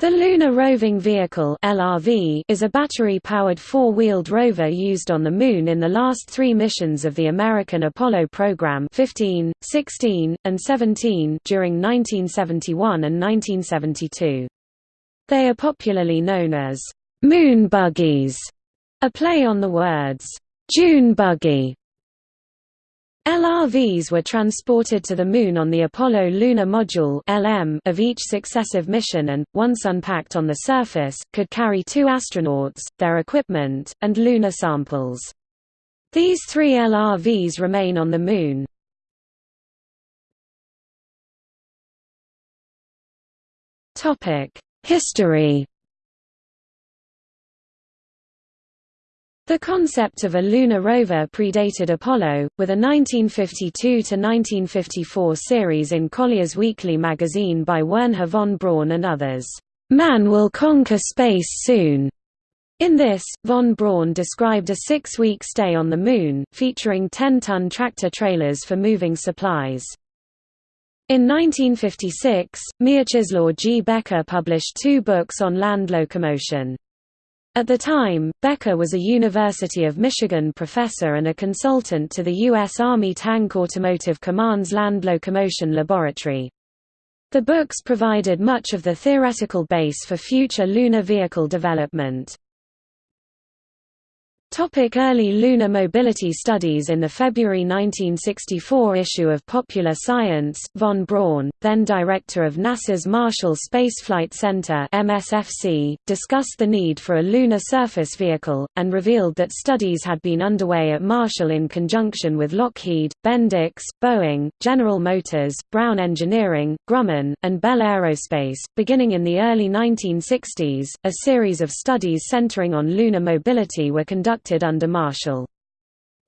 The Lunar Roving Vehicle (LRV) is a battery-powered four-wheeled rover used on the Moon in the last three missions of the American Apollo program 15, 16, and 17 during 1971 and 1972. They are popularly known as «moon buggies», a play on the words «dune buggy» LRVs were transported to the Moon on the Apollo Lunar Module of each successive mission and, once unpacked on the surface, could carry two astronauts, their equipment, and lunar samples. These three LRVs remain on the Moon. History The concept of a lunar rover predated Apollo, with a 1952–1954 series in Collier's Weekly magazine by Wernher von Braun and others, "'Man will conquer space soon' In this, von Braun described a six-week stay on the Moon, featuring 10-ton tractor-trailers for moving supplies. In 1956, Mieczysław G. Bekker published two books on land locomotion. At the time, Bekker was a University of Michigan professor and a consultant to the U.S. Army Tank Automotive Command's Land Locomotion Laboratory. The books provided much of the theoretical base for future lunar vehicle development. Topic early lunar mobility studies In the February 1964 issue of Popular Science, von Braun, then director of NASA's Marshall Space Flight Center MSFC, discussed the need for a lunar surface vehicle, and revealed that studies had been underway at Marshall in conjunction with Lockheed, Bendix, Boeing, General Motors, Brown Engineering, Grumman, and Bell Aerospace. Beginning in the early 1960s, a series of studies centering on lunar mobility were conducted under Marshall.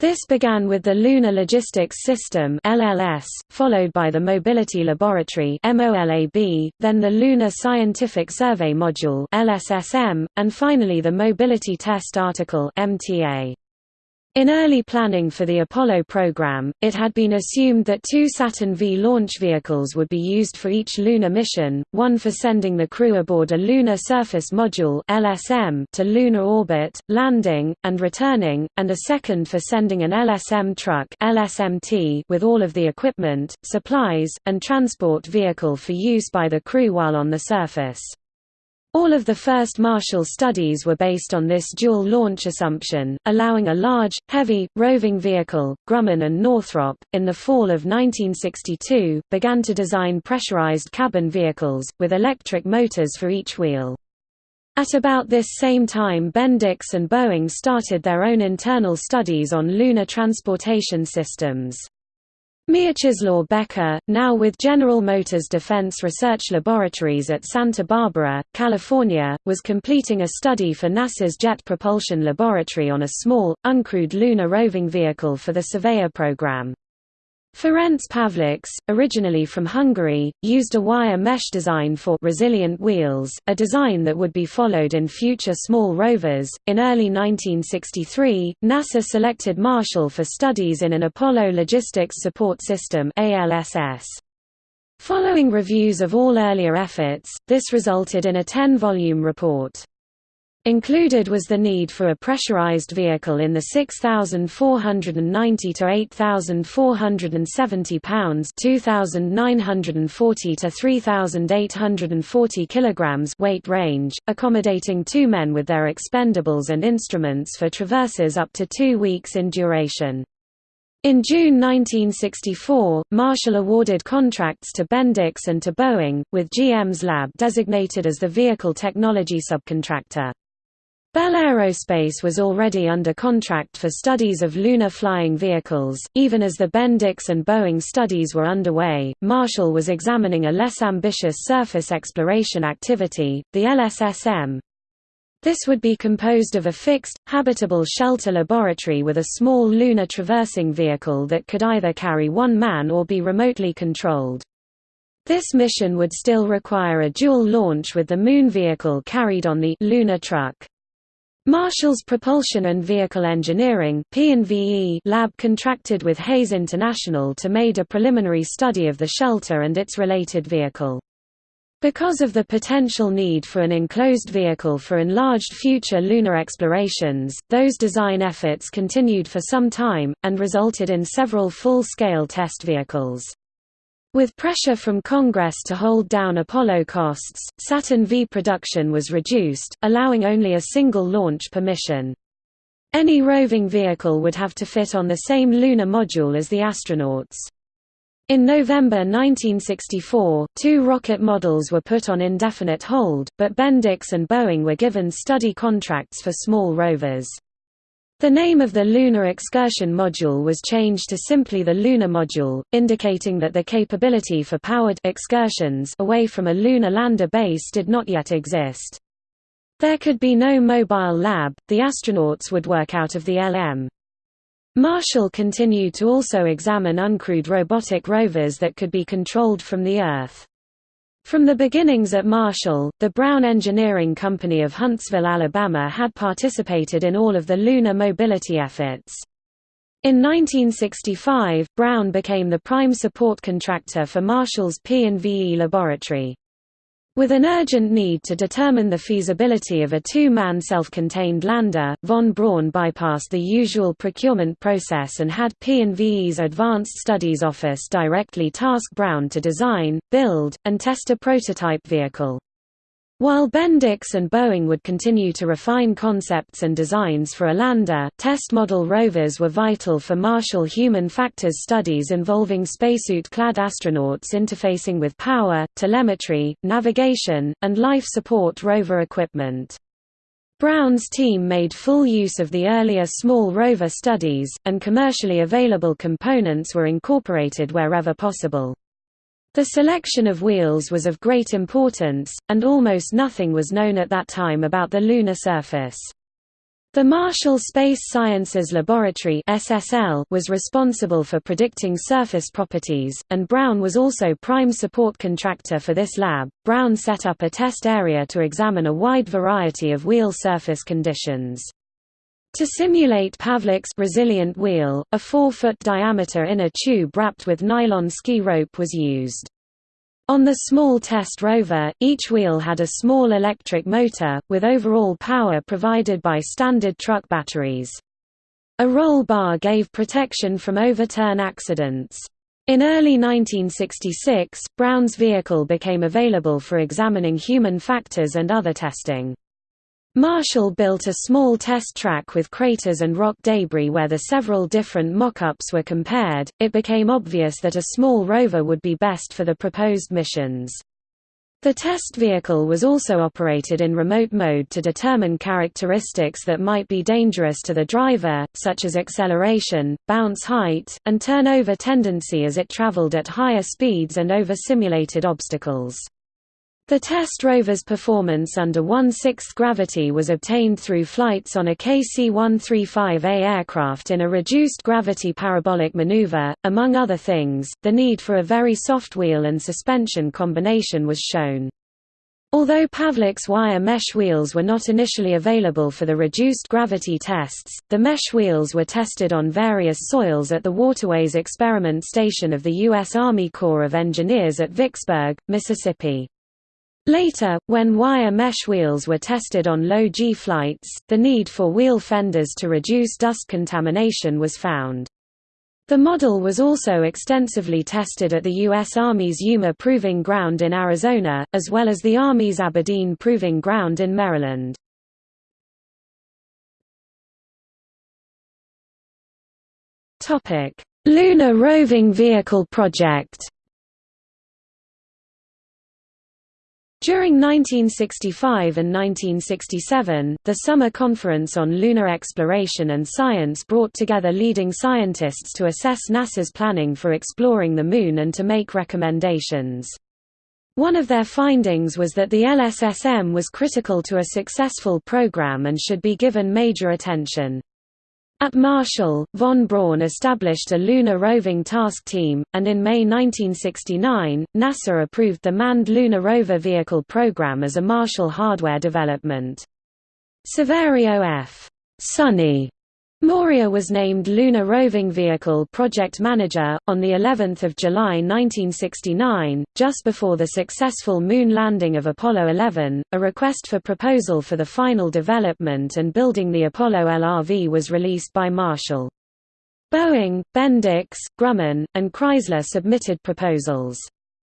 This began with the Lunar Logistics System (LLS), followed by the Mobility Laboratory (MOLAB), then the Lunar Scientific Survey Module (LSSM), and finally the Mobility Test Article (MTA). In early planning for the Apollo program, it had been assumed that two Saturn V launch vehicles would be used for each lunar mission, one for sending the crew aboard a Lunar Surface Module (LSM) to lunar orbit, landing, and returning, and a second for sending an LSM truck (LSMT) with all of the equipment, supplies, and transport vehicle for use by the crew while on the surface. All of the first Marshall studies were based on this dual launch assumption, allowing a large, heavy, roving vehicle. Grumman and Northrop, in the fall of 1962, began to design pressurized cabin vehicles, with electric motors for each wheel. At about this same time Bendix and Boeing started their own internal studies on lunar transportation systems. Mieczysław Bekker, now with General Motors Defense Research Laboratories at Santa Barbara, California, was completing a study for NASA's Jet Propulsion Laboratory on a small, uncrewed lunar roving vehicle for the Surveyor program. Ferenc Pavlics, originally from Hungary, used a wire mesh design for resilient wheels, a design that would be followed in future small rovers. In early 1963, NASA selected Marshall for studies in an Apollo Logistics Support System (ALSS). Following reviews of all earlier efforts, this resulted in a 10-volume report. Included was the need for a pressurized vehicle in the 6,490 to 8,470 pounds (2,940 to 3,840 kilograms) weight range, accommodating two men with their expendables and instruments for traverses up to two weeks in duration. In June 1964, Marshall awarded contracts to Bendix and to Boeing, with GM's lab designated as the vehicle technology subcontractor. Bell Aerospace was already under contract for studies of lunar flying vehicles. Even as the Bendix and Boeing studies were underway, Marshall was examining a less ambitious surface exploration activity, the LSSM. This would be composed of a fixed, habitable shelter laboratory with a small lunar traversing vehicle that could either carry one man or be remotely controlled. This mission would still require a dual launch with the Moon vehicle carried on the lunar truck. Marshall's Propulsion and Vehicle Engineering lab contracted with Hayes International to made a preliminary study of the shelter and its related vehicle. Because of the potential need for an enclosed vehicle for enlarged future lunar explorations, those design efforts continued for some time, and resulted in several full-scale test vehicles. With pressure from Congress to hold down Apollo costs, Saturn V production was reduced, allowing only a single launch per mission. Any roving vehicle would have to fit on the same lunar module as the astronauts. In November 1964, two rocket models were put on indefinite hold, but Bendix and Boeing were given study contracts for small rovers. The name of the Lunar Excursion Module was changed to simply the Lunar Module, indicating that the capability for powered excursions away from a lunar lander base did not yet exist. There could be no mobile lab, the astronauts would work out of the LM. Marshall continued to also examine uncrewed robotic rovers that could be controlled from the Earth. From the beginnings at Marshall, the Brown Engineering Company of Huntsville, Alabama had participated in all of the lunar mobility efforts. In 1965, Brown became the prime support contractor for Marshall's P&VE laboratory. With an urgent need to determine the feasibility of a two-man self-contained lander, von Braun bypassed the usual procurement process and had P&VE's Advanced Studies Office directly task Brown to design, build, and test a prototype vehicle. While Bendix and Boeing would continue to refine concepts and designs for a lander, test model rovers were vital for Marshall human factors studies involving spacesuit-clad astronauts interfacing with power, telemetry, navigation, and life support rover equipment. Brown's team made full use of the earlier small rover studies, and commercially available components were incorporated wherever possible. The selection of wheels was of great importance, and almost nothing was known at that time about the lunar surface. The Marshall Space Sciences Laboratory (SSL) was responsible for predicting surface properties, and Brown was also prime support contractor for this lab. Brown set up a test area to examine a wide variety of wheel surface conditions. To simulate Pavlics's resilient wheel, a 4-foot diameter inner tube wrapped with nylon ski rope was used. On the small test rover, each wheel had a small electric motor, with overall power provided by standard truck batteries. A roll bar gave protection from overturn accidents. In early 1966, Brown's vehicle became available for examining human factors and other testing. Marshall built a small test track with craters and rock debris where the several different mock-ups were compared. It became obvious that a small rover would be best for the proposed missions. The test vehicle was also operated in remote mode to determine characteristics that might be dangerous to the driver, such as acceleration, bounce height, and turnover tendency as it traveled at higher speeds and over simulated obstacles. The test rover's performance under 1/6 gravity was obtained through flights on a KC-135A aircraft in a reduced gravity parabolic maneuver. Among other things, the need for a very soft wheel and suspension combination was shown. Although Pavlics's wire mesh wheels were not initially available for the reduced gravity tests, the mesh wheels were tested on various soils at the Waterways Experiment Station of the U.S. Army Corps of Engineers at Vicksburg, Mississippi. Later, when wire mesh wheels were tested on low-G flights, the need for wheel fenders to reduce dust contamination was found. The model was also extensively tested at the U.S. Army's Yuma Proving Ground in Arizona, as well as the Army's Aberdeen Proving Ground in Maryland. Lunar Roving Vehicle Project During 1965 and 1967, the Summer Conference on Lunar Exploration and Science brought together leading scientists to assess NASA's planning for exploring the Moon and to make recommendations. One of their findings was that the LSSM was critical to a successful program and should be given major attention. At Marshall, von Braun established a lunar roving task team, and in May 1969, NASA approved the Manned Lunar Rover Vehicle program as a Marshall hardware development. Saverio F. Sonny Morea was named Lunar Roving Vehicle Project Manager, on the 11th of July 1969, just before the successful moon landing of Apollo 11. A request for proposal for the final development and building the Apollo LRV was released by Marshall. Boeing, Bendix, Grumman, and Chrysler submitted proposals.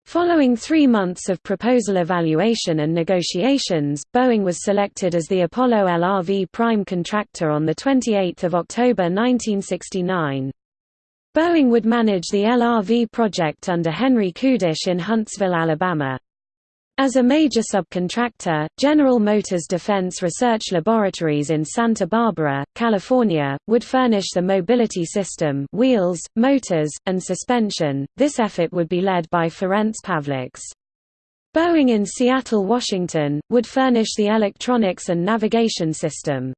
Following three months of proposal evaluation and negotiations, Boeing was selected as the Apollo LRV prime contractor on 28 October 1969. Boeing would manage the LRV project under Henry Kudish in Huntsville, Alabama. As a major subcontractor, General Motors Defense Research Laboratories in Santa Barbara, California, would furnish the mobility system wheels, motors, and suspension. This effort would be led by Ferenc Pavlics. Boeing in Seattle, Washington, would furnish the electronics and navigation system.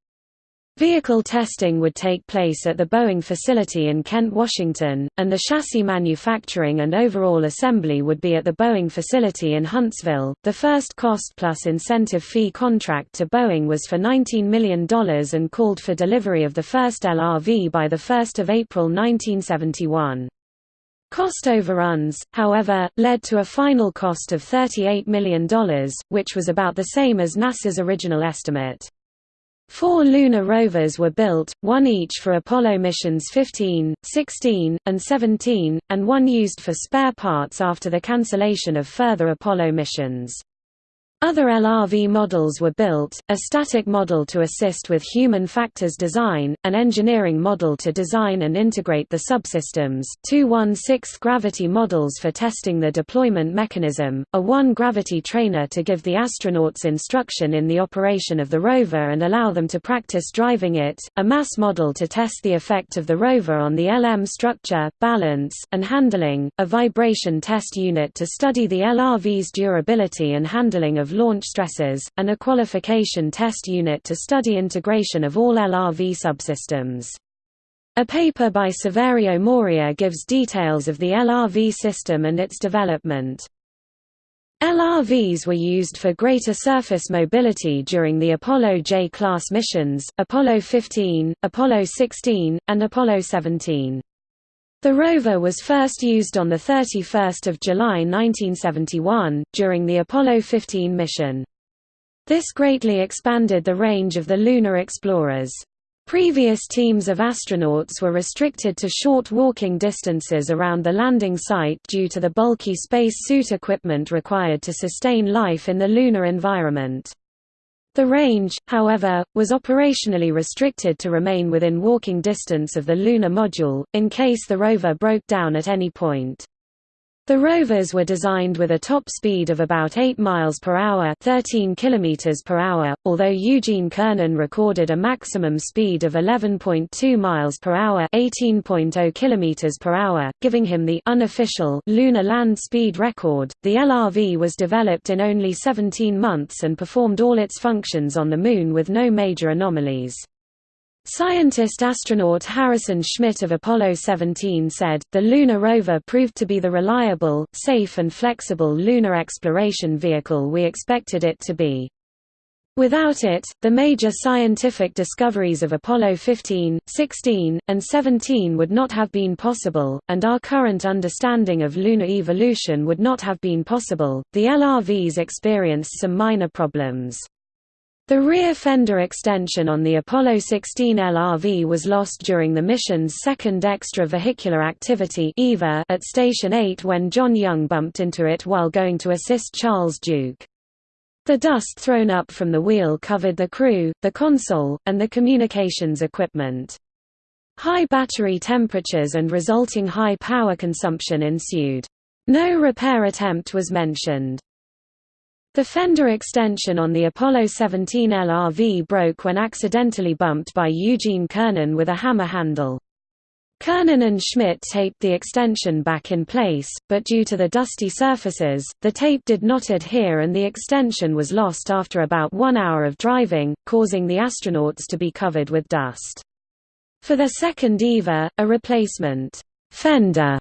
Vehicle testing would take place at the Boeing facility in Kent, Washington, and the chassis manufacturing and overall assembly would be at the Boeing facility in Huntsville. The first cost plus incentive fee contract to Boeing was for $19 million and called for delivery of the first LRV by 1 April 1971. Cost overruns, however, led to a final cost of $38 million, which was about the same as NASA's original estimate. Four lunar rovers were built, one each for Apollo missions 15, 16, and 17, and one used for spare parts after the cancellation of further Apollo missions. Other LRV models were built, a static model to assist with human factors design, an engineering model to design and integrate the subsystems, two 1/6 gravity models for testing the deployment mechanism, a 1-gravity trainer to give the astronauts instruction in the operation of the rover and allow them to practice driving it, a mass model to test the effect of the rover on the LM structure, balance, and handling, a vibration test unit to study the LRV's durability and handling of launch stresses, and a qualification test unit to study integration of all LRV subsystems. A paper by Saverio Morea gives details of the LRV system and its development. LRVs were used for greater surface mobility during the Apollo J-class missions, Apollo 15, Apollo 16, and Apollo 17. The rover was first used on 31 July 1971, during the Apollo 15 mission. This greatly expanded the range of the lunar explorers. Previous teams of astronauts were restricted to short walking distances around the landing site due to the bulky space suit equipment required to sustain life in the lunar environment. The range, however, was operationally restricted to remain within walking distance of the lunar module, in case the rover broke down at any point. The rovers were designed with a top speed of about 8 miles per hour, 13 kilometers per hour, although Eugene Cernan recorded a maximum speed of 11.2 miles per hour, 18.0 kilometers per hour, giving him the unofficial lunar land speed record. The LRV was developed in only 17 months and performed all its functions on the Moon with no major anomalies. Scientist astronaut Harrison Schmitt of Apollo 17 said, the lunar rover proved to be the reliable, safe and flexible lunar exploration vehicle we expected it to be. Without it, the major scientific discoveries of Apollo 15, 16, and 17 would not have been possible, and our current understanding of lunar evolution would not have been possible. The LRVs experienced some minor problems. The rear fender extension on the Apollo 16 LRV was lost during the mission's second extra-vehicular activity at Station 8 when John Young bumped into it while going to assist Charles Duke. The dust thrown up from the wheel covered the crew, the console, and the communications equipment. High battery temperatures and resulting high power consumption ensued. No repair attempt was mentioned. The fender extension on the Apollo 17 LRV broke when accidentally bumped by Eugene Cernan with a hammer handle. Cernan and Schmitt taped the extension back in place, but due to the dusty surfaces, the tape did not adhere and the extension was lost after about one hour of driving, causing the astronauts to be covered with dust. For the second EVA, a replacement fender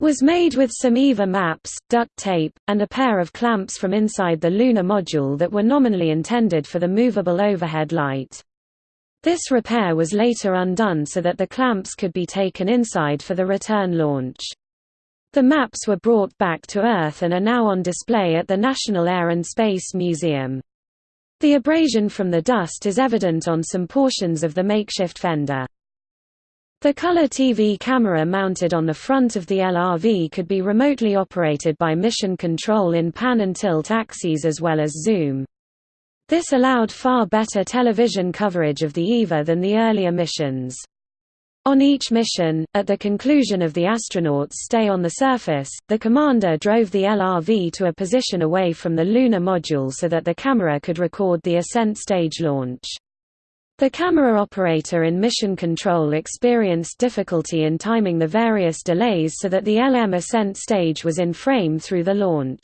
was made with some EVA maps, duct tape, and a pair of clamps from inside the lunar module that were nominally intended for the movable overhead light. This repair was later undone so that the clamps could be taken inside for the return launch. The maps were brought back to Earth and are now on display at the National Air and Space Museum. The abrasion from the dust is evident on some portions of the makeshift fender. The color TV camera mounted on the front of the LRV could be remotely operated by mission control in pan and tilt axes as well as zoom. This allowed far better television coverage of the EVA than the earlier missions. On each mission, at the conclusion of the astronauts' stay on the surface, the commander drove the LRV to a position away from the lunar module so that the camera could record the ascent stage launch. The camera operator in mission control experienced difficulty in timing the various delays so that the LM ascent stage was in frame through the launch.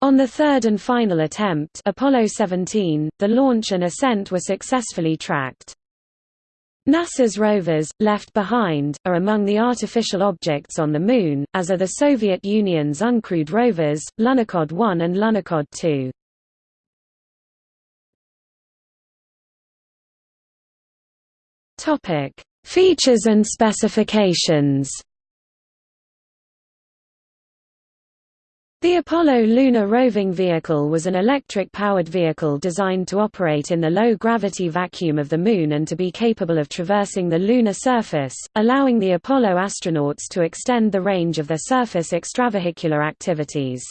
On the third and final attempt Apollo 17, the launch and ascent were successfully tracked. NASA's rovers, left behind, are among the artificial objects on the Moon, as are the Soviet Union's uncrewed rovers, Lunokhod 1 and Lunokhod 2. Features and specifications The Apollo lunar roving vehicle was an electric-powered vehicle designed to operate in the low-gravity vacuum of the Moon and to be capable of traversing the lunar surface, allowing the Apollo astronauts to extend the range of their surface extravehicular activities.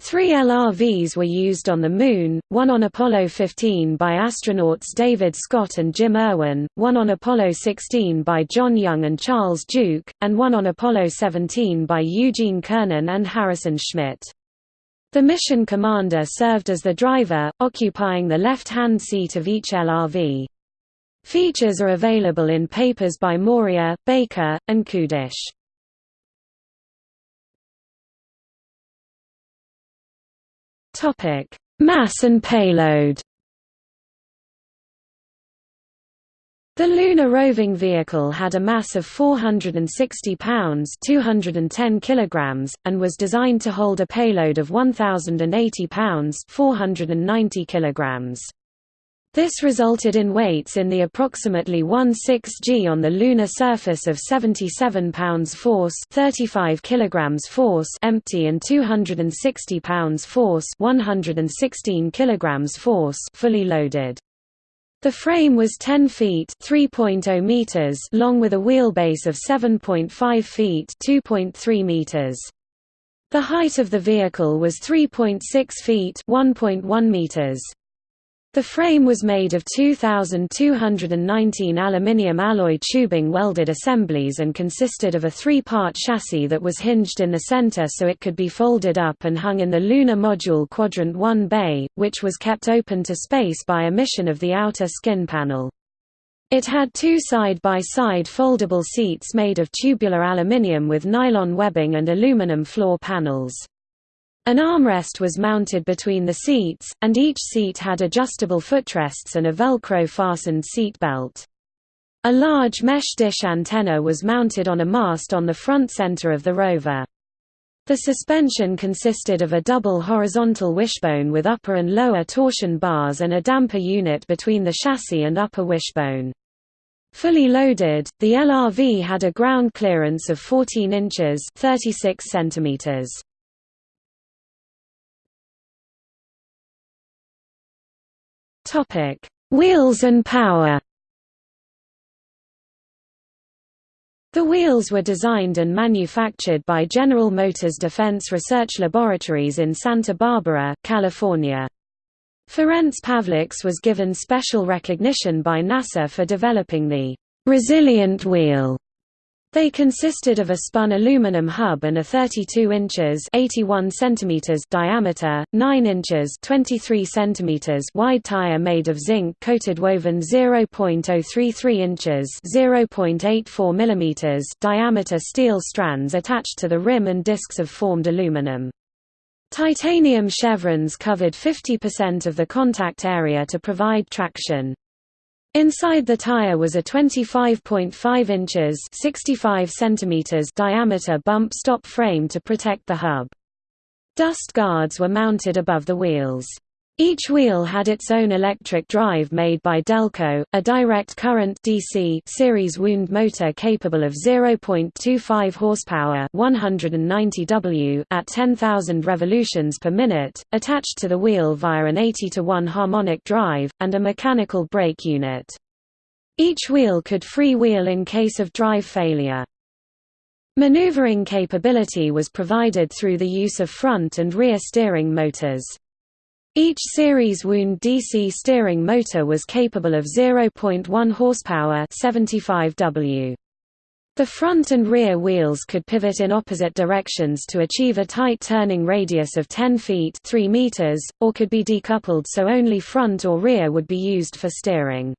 Three LRVs were used on the Moon, one on Apollo 15 by astronauts David Scott and Jim Irwin, one on Apollo 16 by John Young and Charles Duke, and one on Apollo 17 by Eugene Cernan and Harrison Schmitt. The mission commander served as the driver, occupying the left-hand seat of each LRV. Features are available in papers by Morea, Baker, and Kudish. Topic: Mass and payload. The lunar roving vehicle had a mass of 460 pounds (210 kilograms) and was designed to hold a payload of 1080 pounds (490 kilograms). This resulted in weights in the approximately 1.6 g on the lunar surface of 77 pounds force 35 kilograms force empty and 260 pounds force 116 kilograms force fully loaded. The frame was 10 feet (3.0 meters) long with a wheelbase of 7.5 feet (2.3 meters). The height of the vehicle was 3.6 feet (1.1 meters). The frame was made of 2,219 aluminium alloy tubing welded assemblies and consisted of a three-part chassis that was hinged in the center so it could be folded up and hung in the Lunar Module Quadrant 1 bay, which was kept open to space by emission of the outer skin panel. It had two side-by-side -side foldable seats made of tubular aluminium with nylon webbing and aluminum floor panels. An armrest was mounted between the seats, and each seat had adjustable footrests and a Velcro-fastened seat belt. A large mesh dish antenna was mounted on a mast on the front center of the rover. The suspension consisted of a double horizontal wishbone with upper and lower torsion bars and a damper unit between the chassis and upper wishbone. Fully loaded, the LRV had a ground clearance of 14 inches 36 centimeters. Topic: Wheels and power. The wheels were designed and manufactured by General Motors Defense Research Laboratories in Santa Barbara, California. Ferenc Pavlics was given special recognition by NASA for developing the resilient wheel they consisted of a spun aluminum hub and a 32 inches 81 centimeters diameter, 9 inches 23 centimeters wide tire made of zinc-coated woven 0.033 inches 0.84 millimeters diameter steel strands attached to the rim and discs of formed aluminum. Titanium chevrons covered 50% of the contact area to provide traction. Inside the tire was a 25.5 inches 65 centimeters diameter bump stop frame to protect the hub. Dust guards were mounted above the wheels. Each wheel had its own electric drive made by Delco, a direct current DC series wound motor capable of 0.25 horsepower 190 W at 10,000 revolutions per minute, attached to the wheel via an 80 to 1 harmonic drive, and a mechanical brake unit. Each wheel could free-wheel in case of drive failure. Maneuvering capability was provided through the use of front and rear steering motors. Each series wound DC steering motor was capable of 0.1 horsepower 75 W. The front and rear wheels could pivot in opposite directions to achieve a tight turning radius of 10 feet 3 meters, or could be decoupled so only front or rear would be used for steering.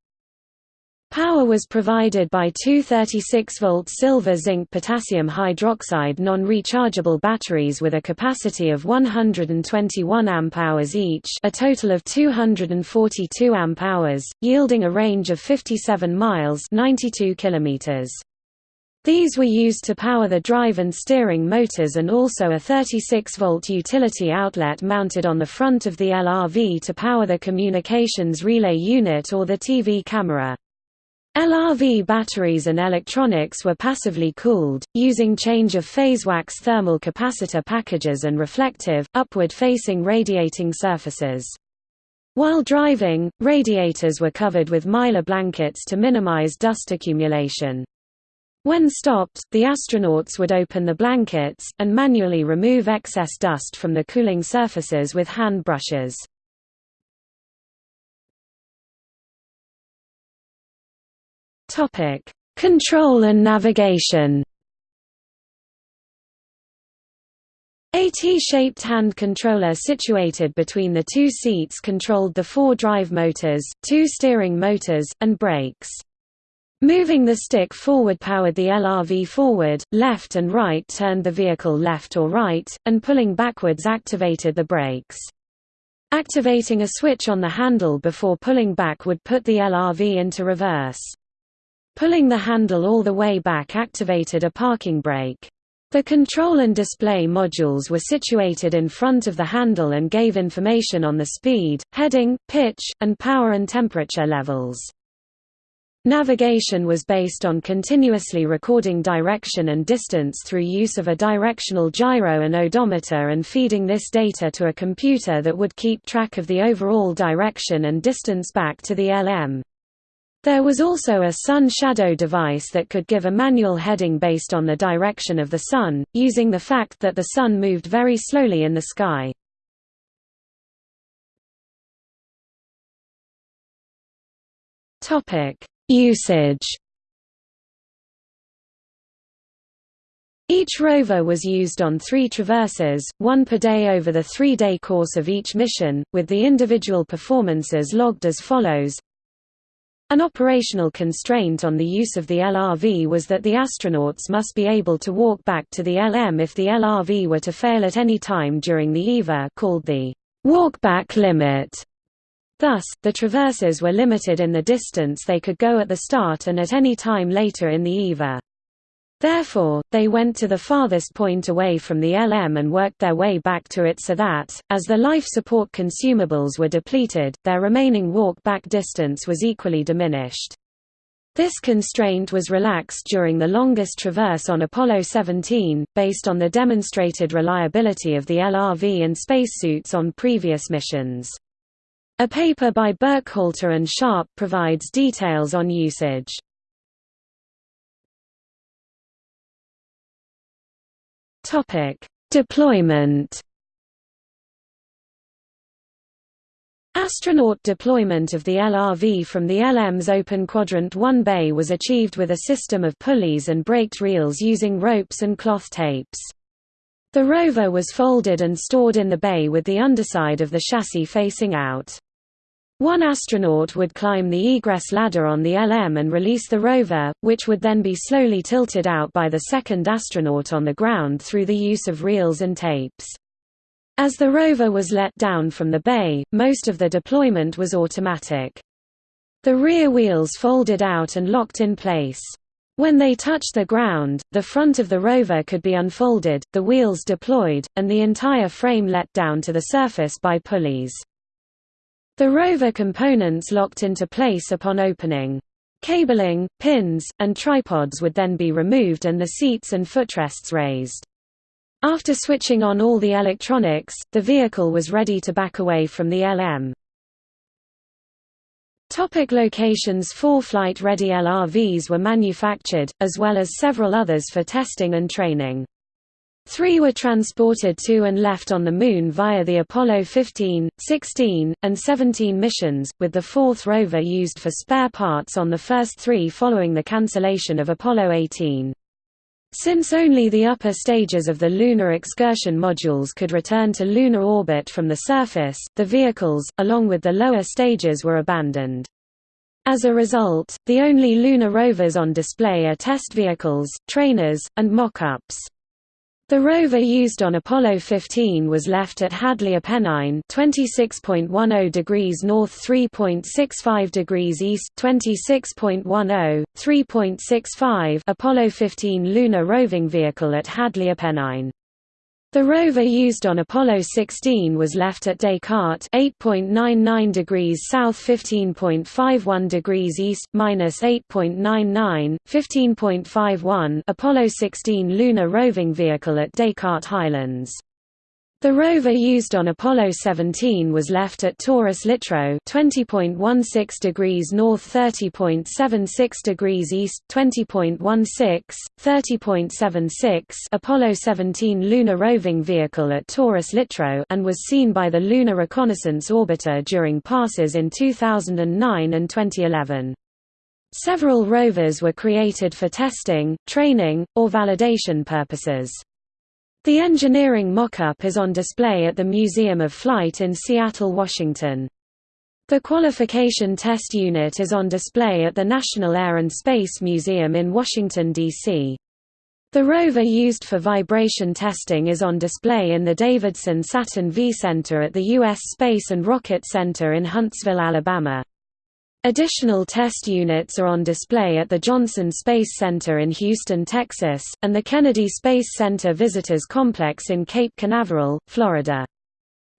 Power was provided by two 36-volt silver-zinc potassium hydroxide non-rechargeable batteries with a capacity of 121 amp-hours each a total of 242 amp-hours, yielding a range of 57 miles 92 kilometers. These were used to power the drive and steering motors and also a 36-volt utility outlet mounted on the front of the LRV to power the communications relay unit or the TV camera. LRV batteries and electronics were passively cooled, using change-of-phase wax thermal capacitor packages and reflective, upward-facing radiating surfaces. While driving, radiators were covered with mylar blankets to minimize dust accumulation. When stopped, the astronauts would open the blankets, and manually remove excess dust from the cooling surfaces with hand brushes. Topic: Control and navigation. A T-shaped hand controller situated between the two seats controlled the four drive motors, two steering motors, and brakes. Moving the stick forward powered the LRV forward, left and right turned the vehicle left or right, and pulling backwards activated the brakes. Activating a switch on the handle before pulling back would put the LRV into reverse. Pulling the handle all the way back activated a parking brake. The control and display modules were situated in front of the handle and gave information on the speed, heading, pitch, and power and temperature levels. Navigation was based on continuously recording direction and distance through use of a directional gyro and odometer and feeding this data to a computer that would keep track of the overall direction and distance back to the LM. There was also a sun shadow device that could give a manual heading based on the direction of the sun, using the fact that the sun moved very slowly in the sky. Usage Each rover was used on three traverses, one per day over the three-day course of each mission, with the individual performances logged as follows an operational constraint on the use of the LRV was that the astronauts must be able to walk back to the LM if the LRV were to fail at any time during the EVA called the walk-back limit. Thus, the traverses were limited in the distance they could go at the start and at any time later in the EVA. Therefore, they went to the farthest point away from the LM and worked their way back to it so that, as the life support consumables were depleted, their remaining walk-back distance was equally diminished. This constraint was relaxed during the longest traverse on Apollo 17, based on the demonstrated reliability of the LRV and spacesuits on previous missions. A paper by Burkhalter and Sharp provides details on usage. Topic: Deployment. Astronaut deployment of the LRV from the LM's open Quadrant 1 bay was achieved with a system of pulleys and braked reels using ropes and cloth tapes. The rover was folded and stored in the bay with the underside of the chassis facing out. One astronaut would climb the egress ladder on the LM and release the rover, which would then be slowly tilted out by the second astronaut on the ground through the use of reels and tapes. As the rover was let down from the bay, most of the deployment was automatic. The rear wheels folded out and locked in place. When they touched the ground, the front of the rover could be unfolded, the wheels deployed, and the entire frame let down to the surface by pulleys. The rover components locked into place upon opening. Cabling, pins, and tripods would then be removed and the seats and footrests raised. After switching on all the electronics, the vehicle was ready to back away from the LM. Topic locations Four flight-ready LRVs were manufactured, as well as several others for testing and training. Three were transported to and left on the Moon via the Apollo 15, 16, and 17 missions, with the fourth rover used for spare parts on the first three following the cancellation of Apollo 18. Since only the upper stages of the Lunar Excursion modules could return to lunar orbit from the surface, the vehicles, along with the lower stages were abandoned. As a result, the only lunar rovers on display are test vehicles, trainers, and mock-ups. The rover used on Apollo 15 was left at Hadley Apennine 26.10 degrees north 3.65 degrees east 26.10, 3.65 Apollo 15 lunar roving vehicle at Hadley Apennine. The rover used on Apollo 16 was left at Descartes 8.99 degrees south 15.51 degrees east, minus 8.99, 15.51 Apollo 16 lunar roving vehicle at Descartes Highlands. The rover used on Apollo 17 was left at Taurus Littrow 20.16 degrees north 30.76 degrees east 20.16, 30.76 Apollo 17 lunar roving vehicle at Taurus Littrow and was seen by the Lunar Reconnaissance Orbiter during passes in 2009 and 2011. Several rovers were created for testing, training, or validation purposes. The engineering mock-up is on display at the Museum of Flight in Seattle, Washington. The qualification test unit is on display at the National Air and Space Museum in Washington, D.C. The rover used for vibration testing is on display in the Davidson Saturn V Center at the U.S. Space and Rocket Center in Huntsville, Alabama. Additional test units are on display at the Johnson Space Center in Houston, Texas, and the Kennedy Space Center Visitors Complex in Cape Canaveral, Florida.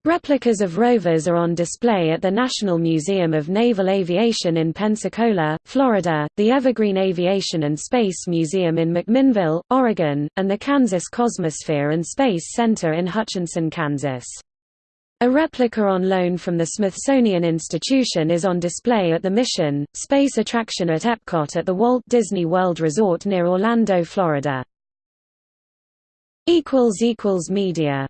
Replicas of rovers are on display at the National Museum of Naval Aviation in Pensacola, Florida, the Evergreen Aviation and Space Museum in McMinnville, Oregon, and the Kansas Cosmosphere and Space Center in Hutchinson, Kansas. A replica on loan from the Smithsonian Institution is on display at the Mission, Space attraction at Epcot at the Walt Disney World Resort near Orlando, Florida. Media